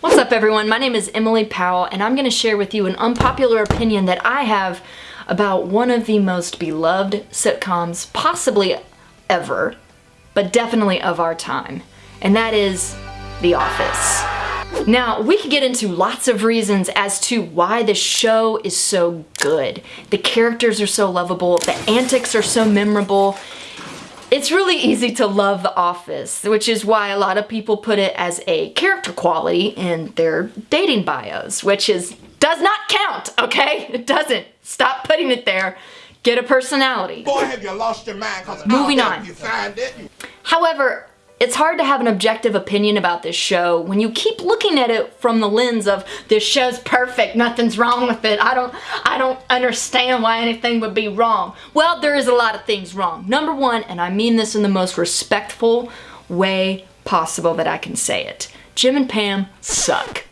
What's up everyone? My name is Emily Powell and I'm going to share with you an unpopular opinion that I have about one of the most beloved sitcoms possibly ever, but definitely of our time, and that is The Office. Now, we could get into lots of reasons as to why the show is so good. The characters are so lovable, the antics are so memorable, it's really easy to love The Office, which is why a lot of people put it as a character quality in their dating bios, which is does not count, okay? It doesn't. Stop putting it there. Get a personality. Boy, have you lost your mind? Moving on. You find it. However, it's hard to have an objective opinion about this show when you keep looking at it from the lens of this show's perfect, nothing's wrong with it. I don't I don't understand why anything would be wrong. Well, there is a lot of things wrong. Number 1, and I mean this in the most respectful way possible that I can say it. Jim and Pam suck.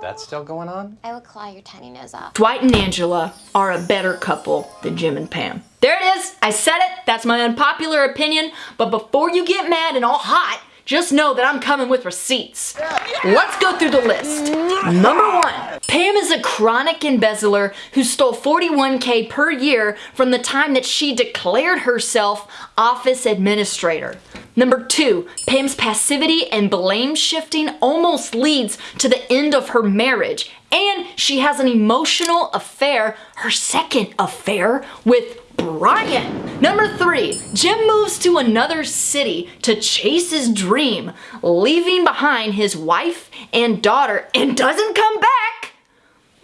That's still going on? I would claw your tiny nose off. Dwight and Angela are a better couple than Jim and Pam. There it is! I said it! That's my unpopular opinion, but before you get mad and all hot, just know that I'm coming with receipts. Let's go through the list. Number one, Pam is a chronic embezzler who stole 41k per year from the time that she declared herself office administrator. Number two, Pam's passivity and blame shifting almost leads to the end of her marriage. And she has an emotional affair, her second affair, with Brian. Number three, Jim moves to another city to chase his dream, leaving behind his wife and daughter and doesn't come back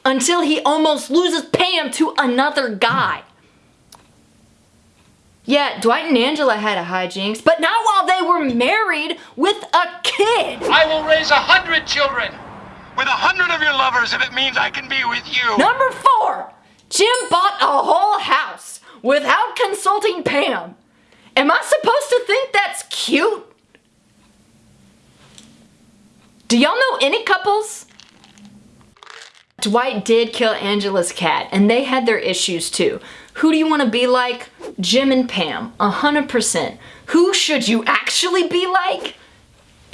until he almost loses Pam to another guy. Yeah, Dwight and Angela had a hijinks, but not while they were married with a kid. I will raise a hundred children with a hundred of your lovers if it means I can be with you. Number four, Jim bought a whole house without consulting Pam. Am I supposed to think that's cute? Do y'all know any couples? Dwight did kill Angela's cat, and they had their issues too. Who do you want to be like? Jim and Pam, 100%. Who should you actually be like?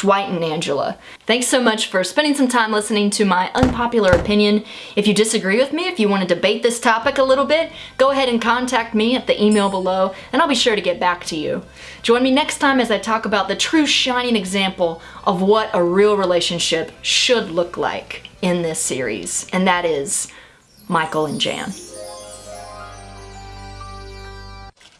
Dwight and Angela. Thanks so much for spending some time listening to my unpopular opinion. If you disagree with me, if you want to debate this topic a little bit, go ahead and contact me at the email below and I'll be sure to get back to you. Join me next time as I talk about the true shining example of what a real relationship should look like in this series, and that is Michael and Jan.